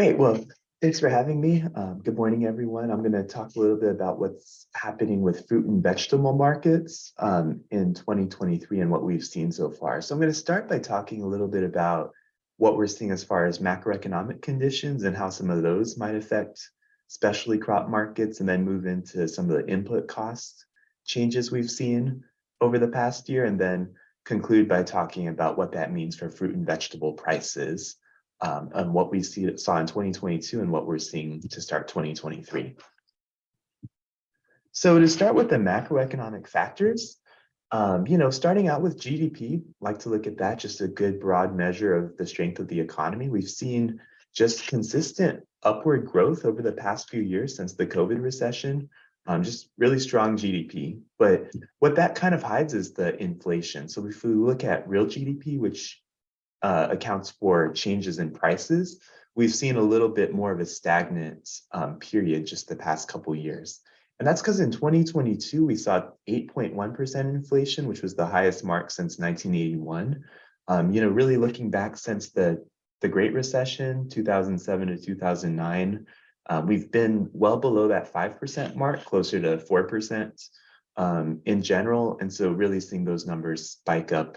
Great. Well, thanks for having me. Um, good morning, everyone. I'm going to talk a little bit about what's happening with fruit and vegetable markets um, in 2023 and what we've seen so far. So I'm going to start by talking a little bit about what we're seeing as far as macroeconomic conditions and how some of those might affect specialty crop markets and then move into some of the input cost changes we've seen over the past year and then conclude by talking about what that means for fruit and vegetable prices um, and what we see saw in 2022 and what we're seeing to start 2023. So to start with the macroeconomic factors, um, you know, starting out with GDP, like to look at that, just a good broad measure of the strength of the economy. We've seen just consistent upward growth over the past few years since the COVID recession, um, just really strong GDP. But what that kind of hides is the inflation. So if we look at real GDP, which uh, accounts for changes in prices, we've seen a little bit more of a stagnant um, period just the past couple years. And that's because in 2022, we saw 8.1% inflation, which was the highest mark since 1981. Um, you know, really looking back since the, the Great Recession, 2007 to 2009, um, we've been well below that 5% mark, closer to 4% um, in general. And so really seeing those numbers spike up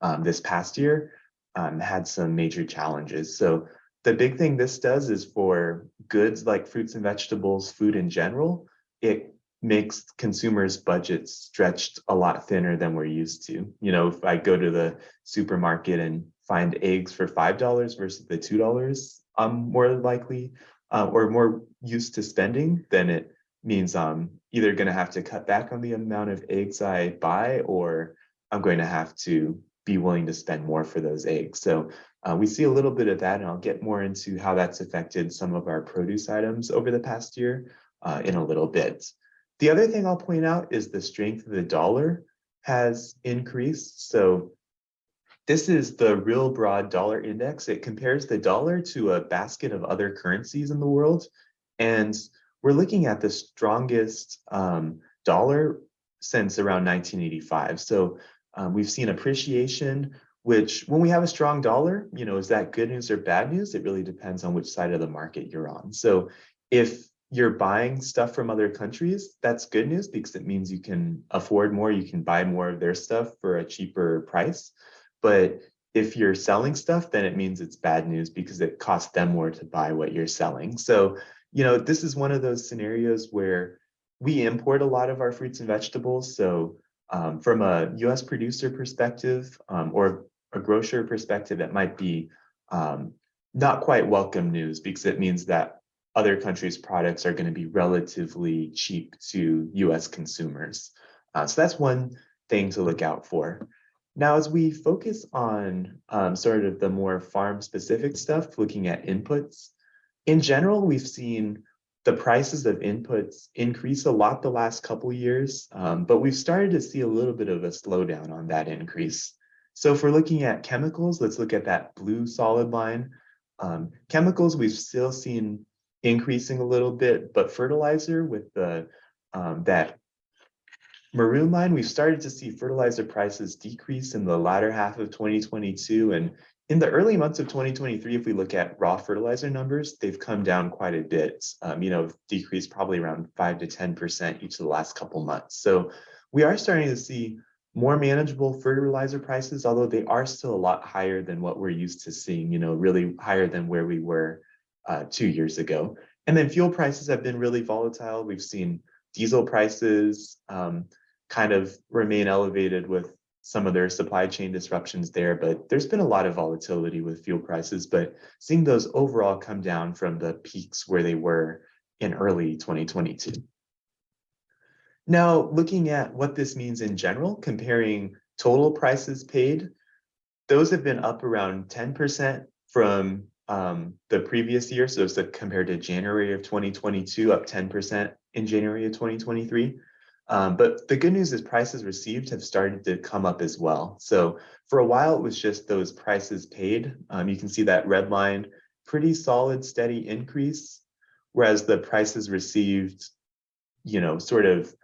um, this past year um, had some major challenges. So the big thing this does is for goods like fruits and vegetables, food in general, it makes consumers' budgets stretched a lot thinner than we're used to. You know, if I go to the supermarket and find eggs for $5 versus the $2, I'm more likely uh, or more used to spending, then it means I'm either going to have to cut back on the amount of eggs I buy or I'm going to have to be willing to spend more for those eggs. So uh, we see a little bit of that, and I'll get more into how that's affected some of our produce items over the past year uh, in a little bit. The other thing I'll point out is the strength of the dollar has increased. So this is the real broad dollar index. It compares the dollar to a basket of other currencies in the world. And we're looking at the strongest um, dollar since around 1985. So um, we've seen appreciation, which when we have a strong dollar, you know, is that good news or bad news? It really depends on which side of the market you're on. So if you're buying stuff from other countries, that's good news because it means you can afford more, you can buy more of their stuff for a cheaper price. But if you're selling stuff, then it means it's bad news because it costs them more to buy what you're selling. So, you know, this is one of those scenarios where we import a lot of our fruits and vegetables. So um, from a US producer perspective um, or a grocer perspective, it might be um, not quite welcome news because it means that other countries' products are going to be relatively cheap to US consumers. Uh, so that's one thing to look out for. Now, as we focus on um, sort of the more farm specific stuff, looking at inputs, in general, we've seen the prices of inputs increase a lot the last couple years, um, but we've started to see a little bit of a slowdown on that increase. So if we're looking at chemicals, let's look at that blue solid line. Um, chemicals, we've still seen increasing a little bit, but fertilizer with the um, that maroon line, we've started to see fertilizer prices decrease in the latter half of 2022 and in the early months of 2023, if we look at raw fertilizer numbers, they've come down quite a bit, um, you know, decreased probably around 5 to 10% each of the last couple months. So we are starting to see more manageable fertilizer prices, although they are still a lot higher than what we're used to seeing, you know, really higher than where we were uh, two years ago. And then fuel prices have been really volatile. We've seen diesel prices um, kind of remain elevated with some of their supply chain disruptions there, but there's been a lot of volatility with fuel prices, but seeing those overall come down from the peaks where they were in early 2022. Now, looking at what this means in general, comparing total prices paid, those have been up around 10% from um, the previous year. So it's compared to January of 2022, up 10% in January of 2023. Um, but the good news is prices received have started to come up as well. So for a while, it was just those prices paid. Um, you can see that red line, pretty solid, steady increase, whereas the prices received, you know, sort of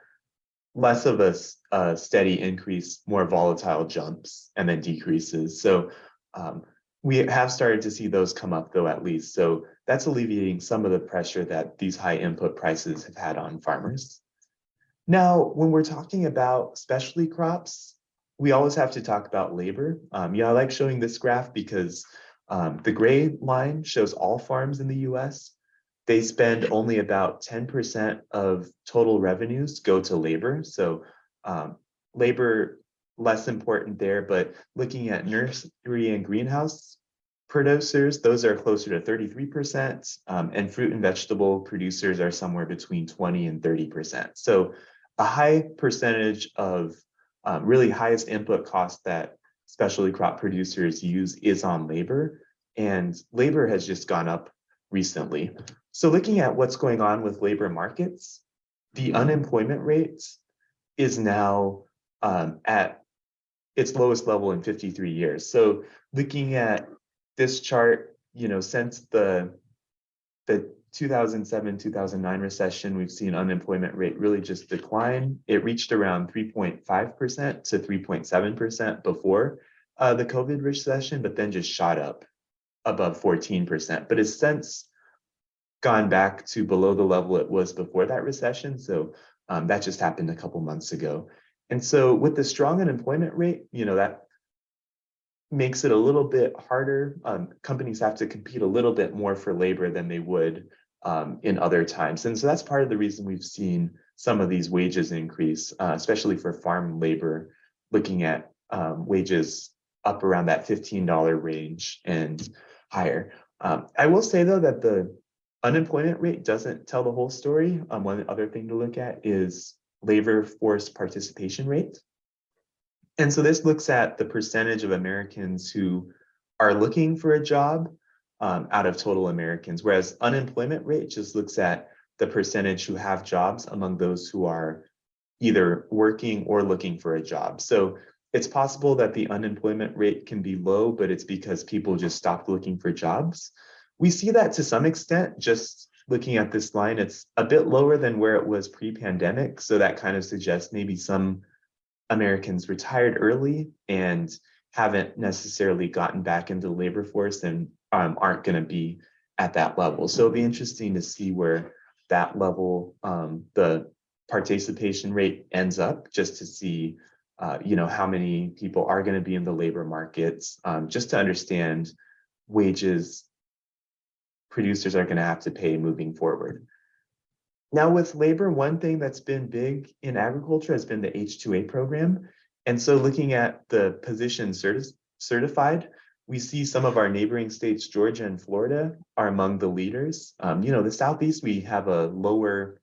less of a, a steady increase, more volatile jumps and then decreases. So um, we have started to see those come up though, at least. So that's alleviating some of the pressure that these high input prices have had on farmers. Now, when we're talking about specialty crops, we always have to talk about labor. Um, yeah, I like showing this graph because um, the gray line shows all farms in the US. They spend only about 10% of total revenues go to labor. So um, labor less important there, but looking at nursery and greenhouse producers, those are closer to 33%, um, and fruit and vegetable producers are somewhere between 20 and 30%. So a high percentage of um, really highest input cost that specialty crop producers use is on labor, and labor has just gone up recently. So looking at what's going on with labor markets, the unemployment rate is now um, at its lowest level in 53 years. So looking at this chart, you know, since the the 2007 2009 recession, we've seen unemployment rate really just decline. It reached around 3.5% to 3.7% before uh, the COVID recession, but then just shot up above 14%. But it's since gone back to below the level it was before that recession. So um, that just happened a couple months ago. And so with the strong unemployment rate, you know, that makes it a little bit harder. Um, companies have to compete a little bit more for labor than they would um, in other times. And so that's part of the reason we've seen some of these wages increase, uh, especially for farm labor, looking at um, wages up around that $15 range and higher. Um, I will say though that the unemployment rate doesn't tell the whole story. Um, one other thing to look at is labor force participation rate. And so this looks at the percentage of Americans who are looking for a job um, out of total Americans, whereas unemployment rate just looks at the percentage who have jobs among those who are either working or looking for a job. So it's possible that the unemployment rate can be low, but it's because people just stopped looking for jobs. We see that to some extent, just looking at this line, it's a bit lower than where it was pre-pandemic. So that kind of suggests maybe some Americans retired early and haven't necessarily gotten back into the labor force and um, aren't going to be at that level. So it'll be interesting to see where that level, um, the participation rate ends up, just to see, uh, you know, how many people are going to be in the labor markets, um, just to understand wages producers are going to have to pay moving forward. Now with labor, one thing that's been big in agriculture has been the H-2A program. And so looking at the position certi certified, we see some of our neighboring states, Georgia and Florida, are among the leaders. Um, you know, the Southeast, we have a lower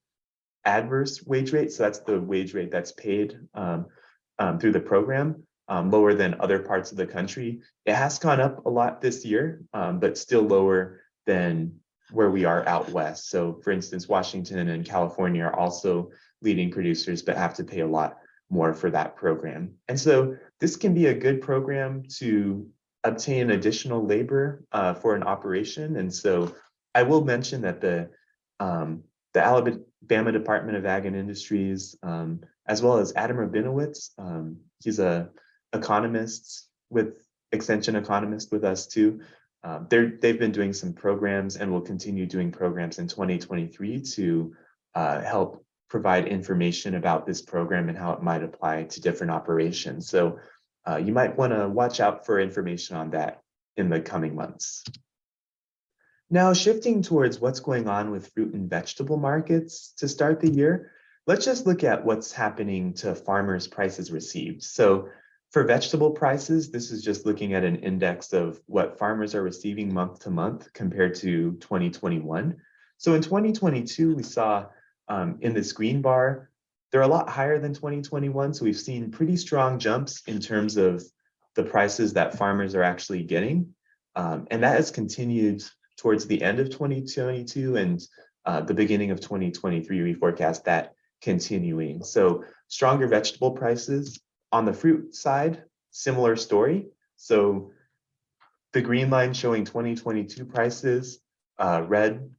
adverse wage rate. So that's the wage rate that's paid um, um, through the program, um, lower than other parts of the country. It has gone up a lot this year, um, but still lower than where we are out west. So for instance, Washington and California are also leading producers, but have to pay a lot more for that program. And so this can be a good program to obtain additional labor uh, for an operation. And so I will mention that the um, the Alabama Department of Ag and Industries, um, as well as Adam Rabinowitz, um, he's a economist with extension economist with us too. Um, they've been doing some programs and will continue doing programs in 2023 to uh, help provide information about this program and how it might apply to different operations. So uh, you might want to watch out for information on that in the coming months. Now shifting towards what's going on with fruit and vegetable markets to start the year, let's just look at what's happening to farmers' prices received. So for vegetable prices, this is just looking at an index of what farmers are receiving month to month compared to 2021. So in 2022, we saw um, in this green bar, they're a lot higher than 2021. So we've seen pretty strong jumps in terms of the prices that farmers are actually getting. Um, and that has continued towards the end of 2022 and uh, the beginning of 2023, we forecast that continuing. So stronger vegetable prices. On the fruit side, similar story. So the green line showing 2022 prices, uh, red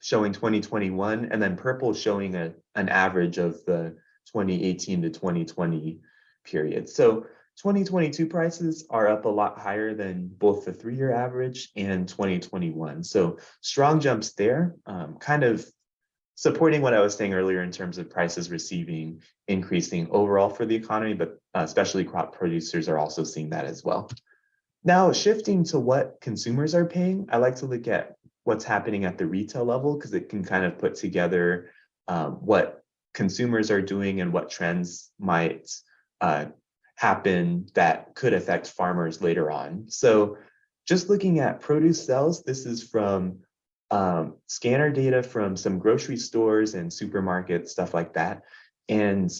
showing 2021, and then purple showing a, an average of the 2018 to 2020 period. So 2022 prices are up a lot higher than both the three-year average and 2021. So strong jumps there, um, kind of supporting what I was saying earlier in terms of prices receiving increasing overall for the economy, but uh, specialty crop producers are also seeing that as well. Now shifting to what consumers are paying, I like to look at what's happening at the retail level because it can kind of put together um, what consumers are doing and what trends might uh, happen that could affect farmers later on. So just looking at produce sales, this is from um, scanner data from some grocery stores and supermarkets, stuff like that. And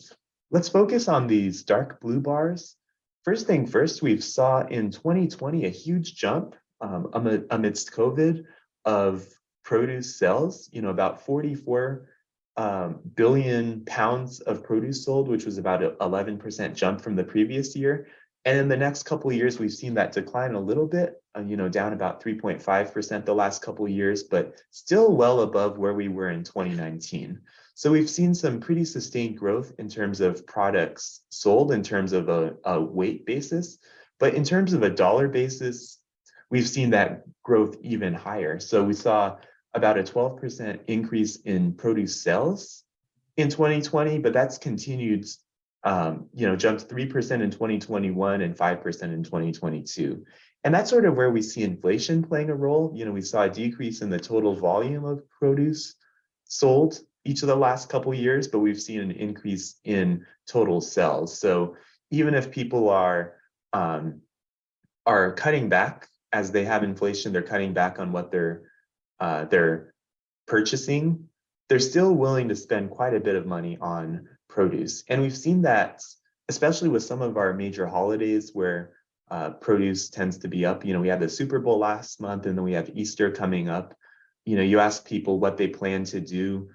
let's focus on these dark blue bars. First thing first, we've saw in 2020 a huge jump um, amidst COVID of produce sales, you know, about 44 um, billion pounds of produce sold, which was about an 11% jump from the previous year. And in the next couple years, we've seen that decline a little bit, uh, you know, down about 3.5% the last couple years, but still well above where we were in 2019. So we've seen some pretty sustained growth in terms of products sold in terms of a, a weight basis. But in terms of a dollar basis, we've seen that growth even higher. So we saw about a 12% increase in produce sales in 2020, but that's continued, um, you know, jumped 3% in 2021 and 5% in 2022. And that's sort of where we see inflation playing a role. You know, we saw a decrease in the total volume of produce sold each of the last couple years, but we've seen an increase in total sales. So even if people are um, are cutting back as they have inflation, they're cutting back on what they're uh, they're purchasing, they're still willing to spend quite a bit of money on produce. And we've seen that, especially with some of our major holidays where uh, produce tends to be up. You know, we had the Super Bowl last month and then we have Easter coming up. You know, you ask people what they plan to do.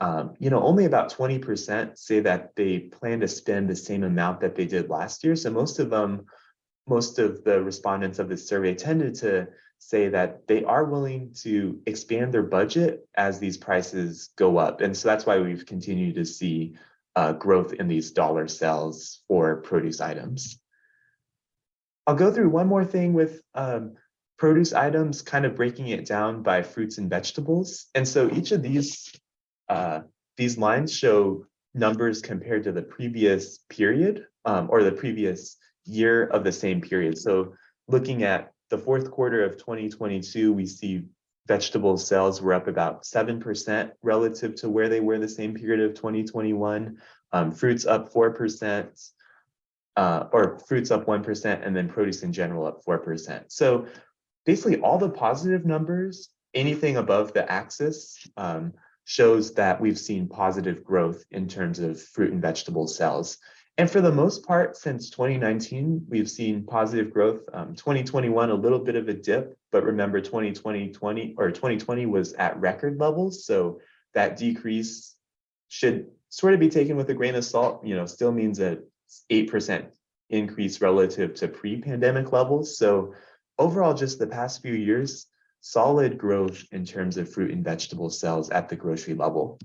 Um, you know, only about 20% say that they plan to spend the same amount that they did last year. So most of them, most of the respondents of this survey tended to say that they are willing to expand their budget as these prices go up. And so that's why we've continued to see uh, growth in these dollar sales for produce items. I'll go through one more thing with um, produce items, kind of breaking it down by fruits and vegetables. And so each of these, uh, these lines show numbers compared to the previous period um, or the previous year of the same period. So looking at the fourth quarter of 2022, we see vegetable sales were up about 7% relative to where they were the same period of 2021. Um, fruits up 4%, uh, or fruits up 1%, and then produce in general up 4%. So basically all the positive numbers, anything above the axis, um, shows that we've seen positive growth in terms of fruit and vegetable sales. And for the most part, since 2019, we've seen positive growth. Um, 2021, a little bit of a dip, but remember 2020, 20 or 2020 was at record levels. So that decrease should sort of be taken with a grain of salt, you know, still means a 8% increase relative to pre-pandemic levels. So overall, just the past few years, solid growth in terms of fruit and vegetable sales at the grocery level.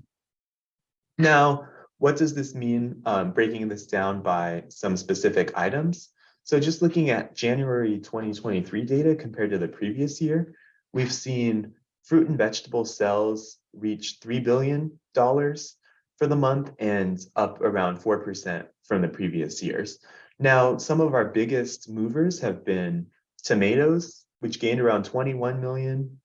Now, what does this mean, um, breaking this down by some specific items? So just looking at January 2023 data compared to the previous year, we've seen fruit and vegetable sales reach $3 billion for the month and up around 4% from the previous years. Now, some of our biggest movers have been tomatoes, which gained around $21 million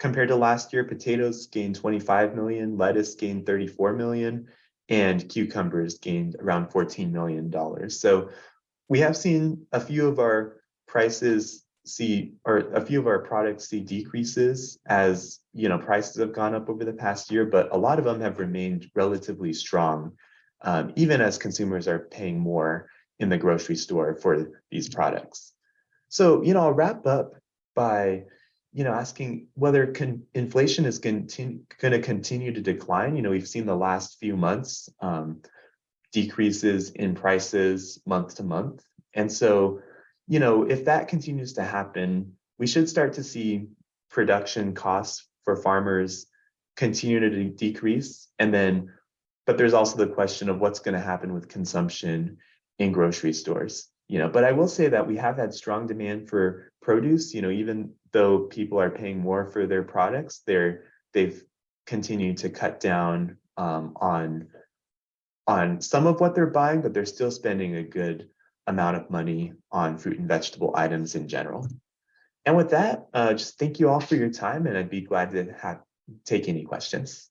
compared to last year, potatoes gained 25 million, lettuce gained 34 million, and cucumbers gained around 14 million dollars. So we have seen a few of our prices see or a few of our products see decreases as you know prices have gone up over the past year, but a lot of them have remained relatively strong, um, even as consumers are paying more in the grocery store for these products. So you know I'll wrap up by you know, asking whether inflation is going to continue to decline. You know, we've seen the last few months um, decreases in prices month to month. And so, you know, if that continues to happen, we should start to see production costs for farmers continue to decrease. And then, but there's also the question of what's going to happen with consumption in grocery stores. You know, but I will say that we have had strong demand for produce, you know, even though people are paying more for their products, they're they've continued to cut down um, on on some of what they're buying, but they're still spending a good amount of money on fruit and vegetable items in general. And with that, uh, just thank you all for your time, and I'd be glad to have take any questions.